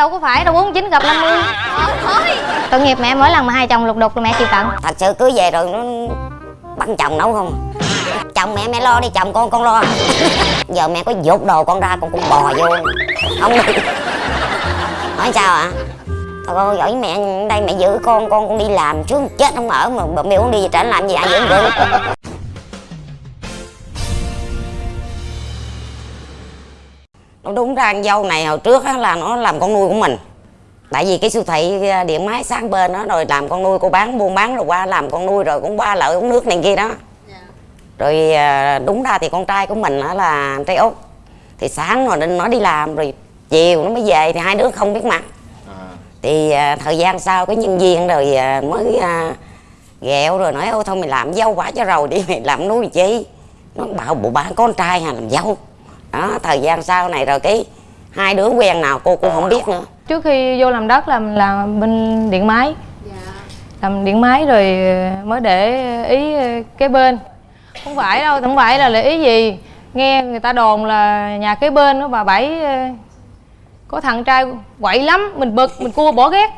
đâu có phải, đâu 49 gặp 50 tội nghiệp mẹ, mỗi lần mà hai chồng lục đục là mẹ chịu tận. Thật sự cưới về rồi nó bắn chồng nấu không? Chồng mẹ mẹ lo đi, chồng con con lo. Giờ mẹ có dột đồ con ra, con cũng bò vô. Không được. Hỏi sao ạ? Thôi con giỏi mẹ, đây mẹ giữ con con con đi làm chứ chết không ở mà mẹ muốn đi, trả làm gì ai giữ được. Nó đúng ra con dâu này hồi trước á, là nó làm con nuôi của mình. Tại vì cái siêu thị à, điện máy sáng bên đó rồi làm con nuôi cô bán buôn bán rồi qua làm con nuôi rồi cũng qua lợi uống nước này kia đó. Rồi à, đúng ra thì con trai của mình đó là trai út thì sáng rồi nó đi làm rồi chiều nó mới về thì hai đứa không biết mặt. Thì à, thời gian sau cái nhân viên rồi mới ghẹo rồi nói ôi thôi mày làm dâu quả cho rồi đi mày làm nuôi chi? Nó bảo bộ ba con trai hà làm dâu đó thời gian sau này rồi cái hai đứa quen nào cô cũng không biết nữa. Trước khi vô làm đất làm là bên điện máy. Làm điện máy rồi mới để ý kế bên. Không phải đâu không phải là để ý gì. Nghe người ta đồn là nhà kế bên đó bà bảy ờ, có thằng trai quậy lắm mình bực mình cua bỏ ghét.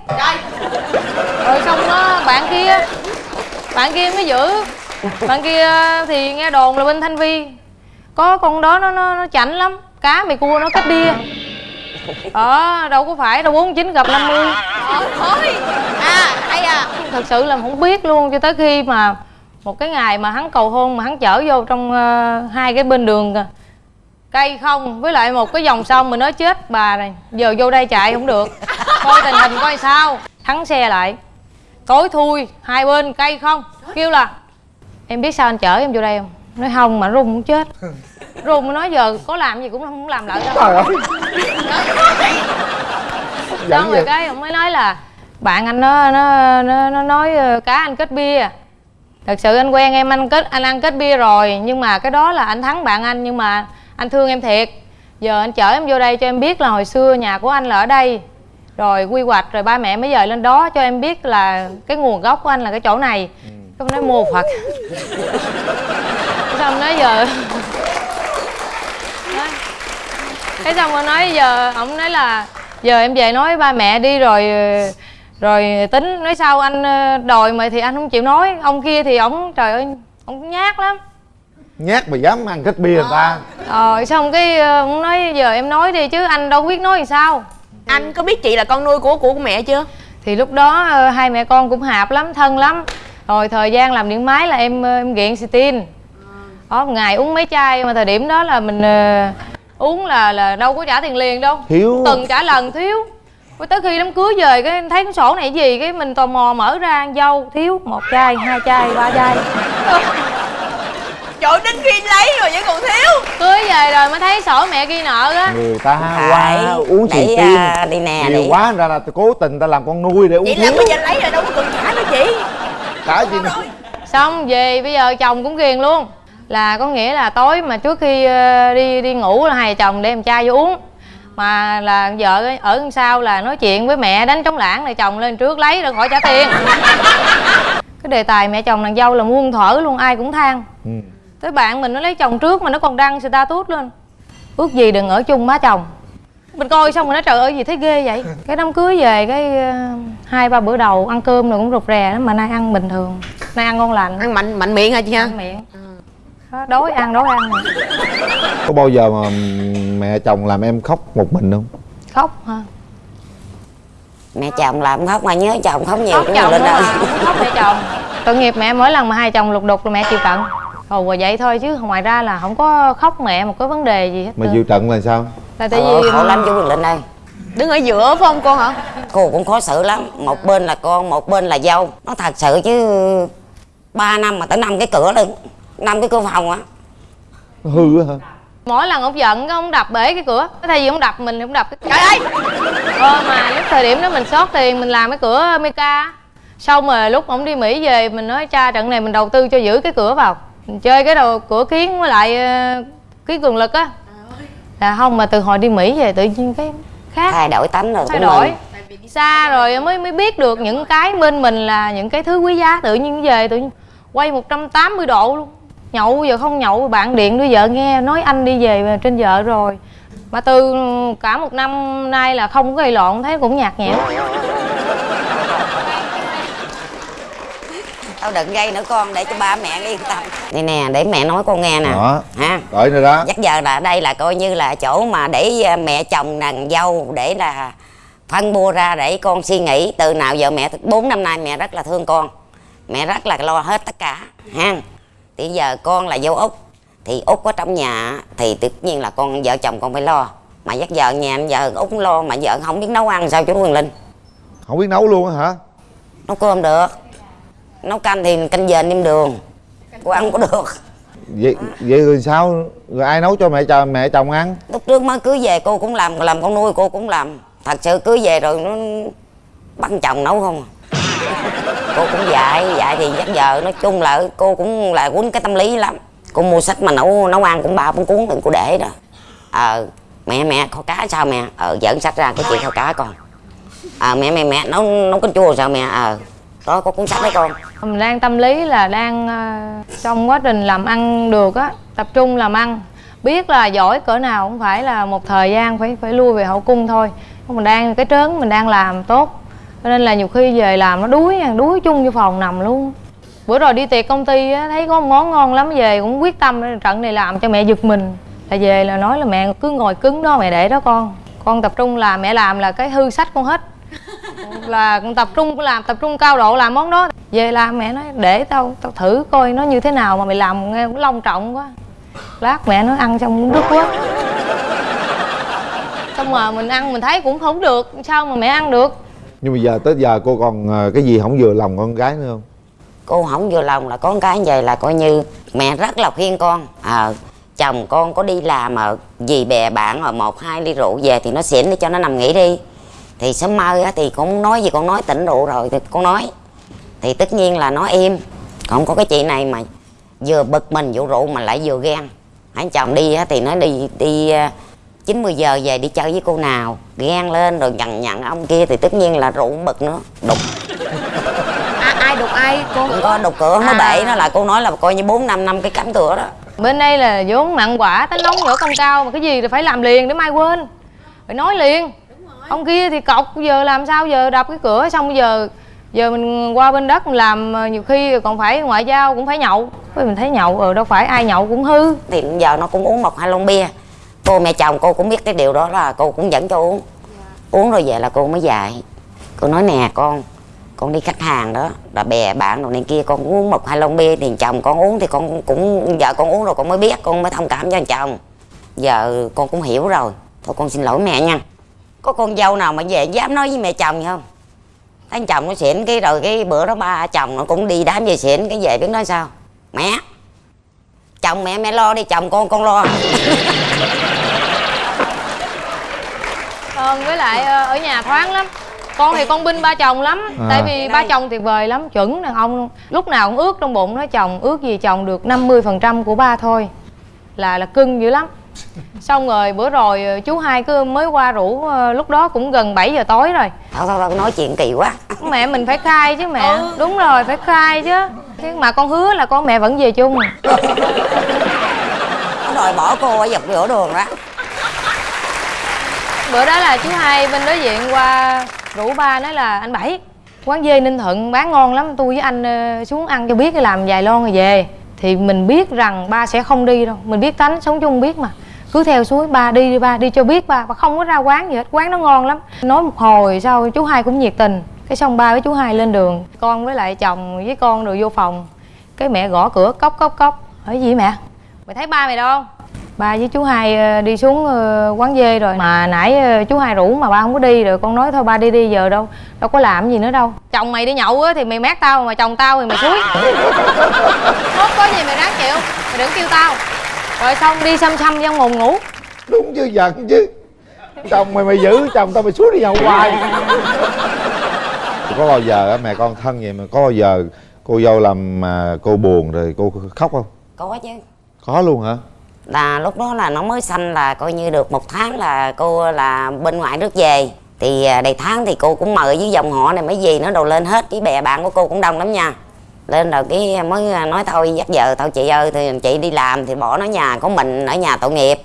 Rồi xong đó bạn kia bạn kia mới giữ. Bạn kia thì nghe đồn là bên thanh vi có con đó nó nó, nó chảnh lắm. Cá mày cua nó cách bia ờ đâu có phải đâu 49 gặp 50 thôi à hay à. Thật sự là không biết luôn cho tới khi mà một cái ngày mà hắn cầu hôn mà hắn chở vô trong ờ, hai cái bên đường kìa. cây không với lại một cái dòng sông mình nói chết bà này. Giờ vô đây chạy không được. Coi tình hình coi sao. Thắng xe lại. Tối thui hai bên cây không. Kêu là em biết sao anh chở em vô đây không nói không mà run cũng chết. Run mới nói giờ có làm gì cũng không làm lại đâu trời ơi. Xong rồi cái ông mới nói là bạn anh nó nó nó, nó nói ờ, cá anh kết bia. Thật sự anh quen em anh kết anh ăn kết bia rồi nhưng mà cái đó là anh thắng bạn anh nhưng mà anh thương em thiệt. Giờ anh chở em vô đây cho em biết là hồi xưa nhà của anh là ở đây. Rồi quy hoạch rồi ba mẹ mới dời lên đó cho em biết là cái nguồn gốc của anh là cái chỗ này. Cái ông nói mô phật xong nói giờ. Nói- cái xong rồi nói giờ ông nói là giờ em về nói với ba mẹ đi rồi ờ, rồi tính nói sao anh ờ, đòi mà thì anh không chịu nói. Ông kia thì ổng trời ơi ông nhát lắm. Nhát mà dám ăn kết bia người ta. Rồi xong cái ờ, ông nói giờ em nói đi chứ anh đâu biết nói làm sao. Anh có biết chị là con nuôi của của mẹ chưa? Thì lúc đó ờ, hai mẹ con cũng hạp lắm thân lắm. Rồi thời gian làm điện máy là em ờ, em nghiện xì đó một ngày uống mấy chai mà thời điểm đó là mình ờ, uống là là đâu có trả tiền liền đâu. Thiếu. Từng trả lần thiếu. Tới khi đám cưới về cái thấy cái sổ này gì cái mình tò mò mở ra ăn dâu thiếu một chai hai chai ba chai. Trời đến khi lấy rồi vẫn còn thiếu. Cưới về rồi mới thấy sổ mẹ ghi nợ á. Người ta qua uống xì tin à, đi nè, nhiều quá ra là cố tình ta làm con nuôi để uống vậy là thiếu. bây giờ lấy rồi đâu có cần trả nữa chị. Cả gì nữa? Xong về bây giờ chồng cũng ghiền luôn là có nghĩa là tối mà trước khi ờ, đi đi ngủ là hai chồng đem chai vô uống. Mà là vợ ở đằng sau là nói chuyện với mẹ đánh trống lãng là chồng lên trước lấy rồi khỏi trả tiền. Cái đề tài mẹ chồng nàng dâu là muôn thở luôn ai cũng than. Ừ. tới bạn mình nó lấy chồng trước mà nó còn đăng status lên. Ước gì đừng ở chung má chồng. Mình coi xong rồi nói trời ơi gì thấy ghê vậy? Cái đám cưới về cái ờ, hai ba bữa đầu ăn cơm rồi cũng rụt rè lắm mà nay ăn bình thường nay ăn ngon lành. Ăn mạnh mạnh miệng hả chị ha? Ăn miệng. Đó, đói ăn đói ăn. Có bao giờ mà mẹ chồng làm em khóc một mình không? Khóc hả? Mẹ chồng làm khóc mà nhớ chồng khóc nhiều khóc chồng lên đâu khóc mẹ chồng. Tội nghiệp mẹ mỗi lần mà hai chồng lục đục là mẹ chịu trận. Ồ và vậy thôi chứ ngoài ra là không có khóc mẹ một cái vấn đề gì hết mà chịu trận là sao? Là tại Ờ, vì khổ lắm chú Quyền Linh ơi. đứng ở giữa phải không con hả? Cô cũng khó xử lắm. Một bên là con một bên là dâu. Nó thật sự chứ ba năm mà tới năm cái cửa luôn năm cái cửa phòng á. Hư hả? Mỗi lần ông giận ông đập bể cái cửa. Thay vì ông đập mình thì ông đập cái trời ơi! Ờ mà lúc thời điểm đó mình sót tiền mình làm cái cửa Mika xong rồi lúc ông đi Mỹ về mình nói cha trận này mình đầu tư cho giữ cái cửa vào. Mình chơi cái đầu cửa kiến với lại ờ, kiến cường lực á. Là không mà từ hồi đi Mỹ về tự nhiên cái khác. Thay đổi tánh rồi thay của đổi. Mình xa rồi mới mới biết được những cái bên mình là những cái thứ quý giá. Tự nhiên về tự nhiên quay 180 độ luôn nhậu giờ không nhậu bạn điện đưa vợ nghe nói anh đi về trên vợ rồi. Mà từ cả một năm nay là không có gây lộn thấy cũng nhạt nhẽo. Tao đừng gây nữa con để cho ba mẹ yên tâm. Đây nè để mẹ nói con nghe nè. Đó. ha Đợi nữa đó. Chắc giờ là đây là coi như là chỗ mà để à, mẹ chồng nàng dâu để là phân bua ra để con suy nghĩ. Từ nào giờ mẹ bốn năm nay mẹ rất là thương con. Mẹ rất là lo hết tất cả ha thì giờ con là dâu út. Thì út có trong nhà thì tất nhiên là con vợ chồng con phải lo. Mà dắt vợ nhà giờ út lo mà vợ không biết nấu ăn sao chú Quyền Linh? Không biết nấu luôn hả? Nấu cơm được. Nấu canh thì canh dền nêm đường. Cô ăn có được. Vậy, vậy rồi sao? Rồi ai nấu cho mẹ chồng mẹ chồng ăn? Lúc trước mới cưới về cô cũng làm làm con nuôi cô cũng làm. Thật sự cưới về rồi nó bắt chồng nấu không à cô cũng dạy dạy thì chắc giờ nói chung là cô cũng là quýnh cái tâm lý lắm. Cô mua sách mà nấu nấu ăn cũng ba cũng cuốn đừng cô để đó. Ờ mẹ mẹ, kho cá sao mẹ? Ờ dẫn sách ra cái chuyện kho cá con. Ờ mẹ mẹ mẹ, nấu nấu canh chua sao mẹ? Ờ đó, có cuốn sách đấy con. Mình đang tâm lý là đang ờ, trong quá trình làm ăn được á, tập trung làm ăn. Biết là giỏi cỡ nào cũng phải là một thời gian phải phải lui về hậu cung thôi. Mình đang, cái trớn mình đang làm tốt cho nên là nhiều khi về làm nó đuối đuối chung vô phòng nằm luôn. Bữa rồi đi tiệc công ty á, thấy có món ngon lắm về cũng quyết tâm trận này làm cho mẹ giật mình. Là về là nói là mẹ cứ ngồi cứng đó mẹ để đó con. Con tập trung làm mẹ làm là cái hư sách con hết. Là con tập trung làm tập trung cao độ làm món đó. Về làm mẹ nói để tao tao thử coi nó như thế nào mà mày làm nghe cũng long trọng quá. Lát mẹ nó ăn xong cũng đứt quá. Xong mà mình ăn mình thấy cũng không được sao mà mẹ ăn được nhưng mà giờ tới giờ cô còn ờ, cái gì không vừa lòng con gái nữa không? Cô không vừa lòng là con cái về là coi như mẹ rất là khuyên con. À, chồng con có đi làm mà vì bè bạn ở một hai ly rượu về thì nó xỉn đi cho nó nằm nghỉ đi. Thì sớm mơ á, thì con nói gì con nói tỉnh rượu rồi thì con nói. Thì tất nhiên là nó im. Không có cái chị này mà vừa bực mình vụ rượu mà lại vừa ghen. Anh chồng đi á, thì nó đi đi ờ, ờ, chín mười giờ về đi chơi với cô nào. Ghen lên rồi nhận nhận ông kia thì tất nhiên là rượu bực nữa. Đục. À, ai đục ai? Cô không có đục cửa nó À. bể nó là cô nói là coi như bốn năm năm cái cánh cửa đó. Bên đây là vốn mặn quả tính nóng nhỏ công cao mà cái gì thì phải làm liền để mai quên. Phải nói liền. Ông kia thì cọc giờ làm sao giờ đập cái cửa xong giờ giờ mình qua bên đất làm ờ, nhiều khi còn phải ngoại giao cũng phải nhậu. Mình thấy nhậu ờ đâu phải ai nhậu cũng hư. Thì giờ nó cũng uống một hai lon bia cô mẹ chồng cô cũng biết cái điều đó là cô cũng dẫn cho uống. Uống rồi về là cô mới dạy cô nói nè con con đi khách hàng đó là bè bạn đồ này kia con uống một hai lon bia thì chồng con uống thì con cũng vợ con uống rồi con mới biết con mới thông cảm cho chồng. Giờ con cũng hiểu rồi. Thôi con xin lỗi mẹ nha. Có con dâu nào mà về dám nói với mẹ chồng vậy không? Anh chồng nó xỉn cái rồi cái bữa đó ba chồng nó cũng đi đám về xỉn cái về biết nói sao? Mẹ! Chồng mẹ mẹ lo đi chồng con con lo Ờ, với lại ờ, ở nhà thoáng lắm. Con thì con binh ba chồng lắm À. tại vì ba chồng tuyệt vời lắm chuẩn đàn ông luôn. lúc nào cũng ước trong bụng nói chồng ước gì chồng được 50% của ba thôi. Là là cưng dữ lắm. Xong rồi bữa rồi ờ, chú hai cứ mới qua rủ ờ, lúc đó cũng gần 7 giờ tối rồi. Thôi thôi thôi nói chuyện kỳ quá. Mẹ mình phải khai chứ mẹ. Đúng rồi phải khai chứ. Chứ mà con hứa là con mẹ vẫn về chung. Đòi bỏ cô ở dọc giữa đường đó bữa đó là chú hai bên đối diện qua rủ ba nói là, anh bảy, quán dê ninh thuận bán ngon lắm, tôi với anh ờ, xuống ăn cho biết, làm vài lon rồi về. Thì mình biết rằng ba sẽ không đi đâu, mình biết tánh sống chung biết mà. Cứ theo suối, ba đi đi, ba đi cho biết ba ba không có ra quán gì hết, quán nó ngon lắm. Nói một hồi sau, chú hai cũng nhiệt tình. Cái xong ba với chú hai lên đường, con với lại chồng với con rồi vô phòng. Cái mẹ gõ cửa, cốc cốc cốc. Hỏi gì mẹ? Mày thấy ba mày đâu? Ba với chú hai ờ, đi xuống ờ, quán dê rồi. Mà nãy ờ, chú hai rủ mà ba không có đi rồi con nói thôi ba đi đi giờ đâu đâu có làm gì nữa đâu. Chồng mày đi nhậu á thì mày mát tao mà chồng tao thì mày suối. Không có gì mày ráng chịu mày đừng kêu tao. Rồi xong đi xăm xăm trong mùng ngủ. Đúng chứ giận chứ. Chồng mày mày giữ chồng tao mày suốt đi nhậu hoài. Có bao giờ á, mẹ con thân vậy mà có bao giờ cô dâu làm mà cô buồn rồi cô khóc không? có chứ. Có luôn hả? Là lúc đó là nó mới sanh là coi như được một tháng là cô là bên ngoại nước về. Thì à, đầy tháng thì cô cũng mời với dòng họ này mấy gì nó đồ lên hết. Cái bè bạn của cô cũng đông lắm nha. Lên rồi cái mới à, nói thôi, dắt vợ, thôi chị ơi, thì chị đi làm thì bỏ nó nhà, có mình ở nhà tội nghiệp.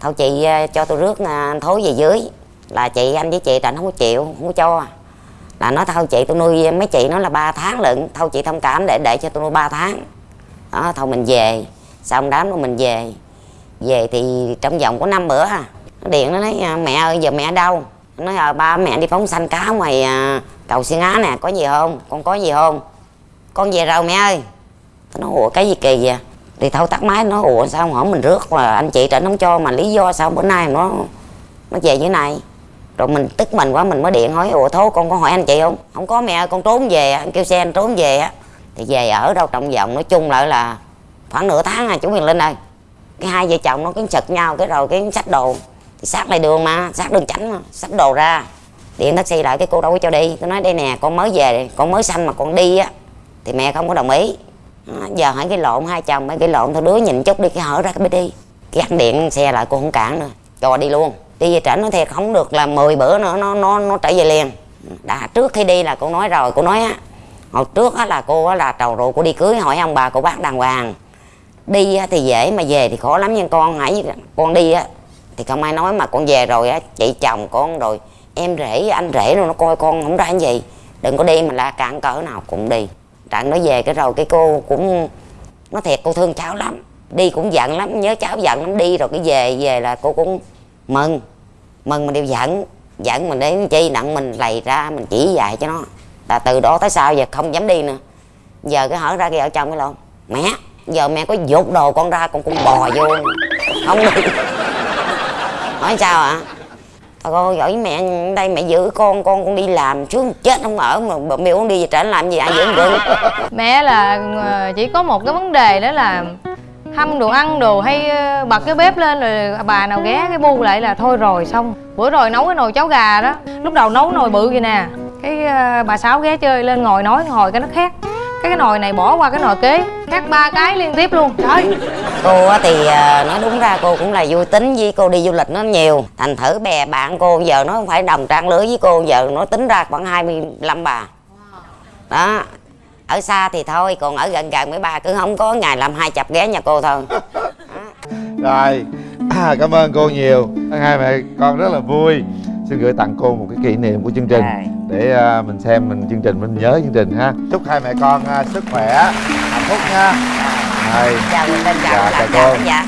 Thôi chị à, cho tôi rước anh thối về dưới. Là chị, anh với chị anh không có chịu, không có cho. Là nói thôi, chị tôi nuôi mấy chị nó là 3 tháng lận, thôi chị thông cảm để để cho tôi nuôi 3 tháng. Đó, thôi mình về. Xong đám đó mình về về thì trong vòng có năm bữa ha. Nó điện nó nói à, mẹ ơi giờ mẹ đâu? Nó nói à, ba mẹ đi phóng sanh cá ngoài à, cầu xuyên á nè có gì không? Con có gì không? Con về rồi mẹ ơi. Nó ủa cái gì kỳ vậy? Thì thâu tắt máy nó ủa sao không hỏi mình rước mà anh chị trịnh không cho mà lý do sao bữa nay nó nó về như này? Rồi mình tức mình quá mình mới điện hỏi ủa thố con có hỏi anh chị không? Không có mẹ ơi con trốn về anh kêu xe anh trốn về á. Thì về ở đâu trong vòng nói chung lại là khoảng nửa tháng à chú Huyền Linh ơi cái hai vợ chồng nó cứ chật nhau, cái rồi cái sách đồ. Thì sát lại đường mà, sát đường tránh mà sách đồ ra. Điện taxi lại cái cô đâu có cho đi. Tôi nói, đây nè, con mới về, con mới sanh mà con đi á. Thì mẹ không có đồng ý. Giờ hỏi cái lộn hai chồng, mấy cái lộn thôi, đứa nhìn chút đi, cái hở ra cái mới đi. Cái điện xe lại, cô không cản nữa. Cho đi luôn. Đi về trển nó thiệt, không được là 10 bữa nữa, nó nó nó trở về liền. Đã, trước khi đi là cô nói rồi, cô nói á. Hồi trước á là cô á là trầu rượu cô đi cưới hỏi ông bà, cô bác đàng hoàng đi thì dễ, mà về thì khó lắm nha. Con hãy, con đi á thì không ai nói mà con về rồi á, chị chồng con rồi, em rể, anh rể rồi nó coi con không ra cái gì. Đừng có đi mà la cản cỡ nào cũng đi. Trạng nó về cái rồi cái cô cũng, nó thiệt cô thương cháu lắm. Đi cũng giận lắm, nhớ cháu giận lắm. Đi rồi cái về về là cô cũng mừng. Mừng mình đều giận. Giận mình đến chi nặng mình lầy ra, mình chỉ dạy cho nó. Là từ đó tới sau giờ không dám đi nữa. Giờ cái hở ra kia ở trong cái lộn. Mẹ! Giờ mẹ có dột đồ con ra, con cũng bò vô. Không đi hỏi sao ạ? Thôi, con giỏi mẹ, đây mẹ giữ con con con đi làm. Chứ chết không ở mà mẹ con đi về trển làm gì ai giữ được. Mẹ là ờ, chỉ có một cái vấn đề đó là hâm đồ, ăn đồ hay ờ, bật cái bếp lên rồi bà nào ghé cái bu lại là thôi rồi, xong. Bữa rồi nấu cái nồi cháo gà đó. Lúc đầu nấu nồi bự vậy nè. Cái ờ, bà sáu ghé chơi lên ngồi nói, ngồi cái nó khác cái cái nồi này bỏ qua cái nồi kế khác ba cái liên tiếp luôn. Trời. Cô á thì à, nói đúng ra cô cũng là vui tính với cô đi du lịch nó nhiều. Thành thử bè bạn cô giờ nó không phải đồng trang lứa với cô giờ nó tính ra khoảng 25 bà. Đó. Ở xa thì thôi còn ở gần gần mấy bà cứ không có ngày làm hai chập ghé nhà cô thôi. Rồi. À, cảm ơn cô nhiều. Hai mẹ con rất là vui. Xin gửi tặng cô một cái kỷ niệm của chương trình. Để à, mình xem mình chương trình mình nhớ chương trình ha. Chúc hai mẹ con à, sức khỏe phúc nha. Rồi chào Dạ, chào, chào chào cô. giả